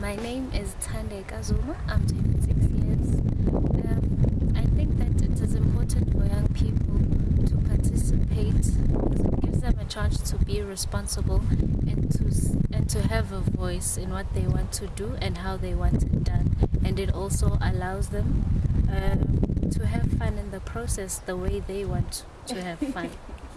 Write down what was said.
My name is Tande Kazuma. I'm 26 years. Um, I think that it is important for young people to participate because it gives them a chance to be responsible and to and to have a voice in what they want to do and how they want it done. And it also allows them um, to have fun in the process the way they want to have fun.